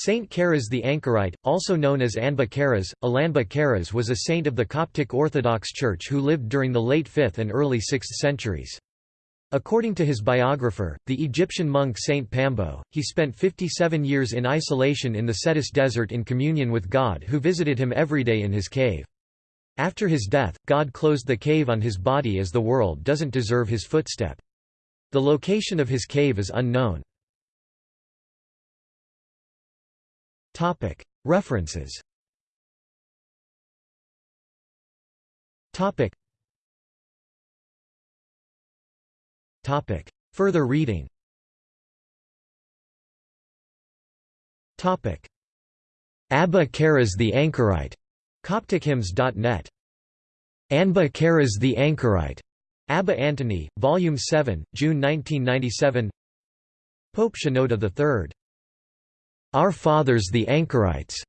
Saint Karas the Anchorite, also known as Anba Karas, Alanba Karas was a saint of the Coptic Orthodox Church who lived during the late 5th and early 6th centuries. According to his biographer, the Egyptian monk Saint Pambo, he spent 57 years in isolation in the Scetis desert in communion with God who visited him every day in his cave. After his death, God closed the cave on his body as the world doesn't deserve his footstep. The location of his cave is unknown. References. Further reading. Abba Karas the Anchorite. Coptichymns.net. Anba Karas the Anchorite. Abba Antony, Volume 7, June 1997 Pope Shenouda III our Fathers the Anchorites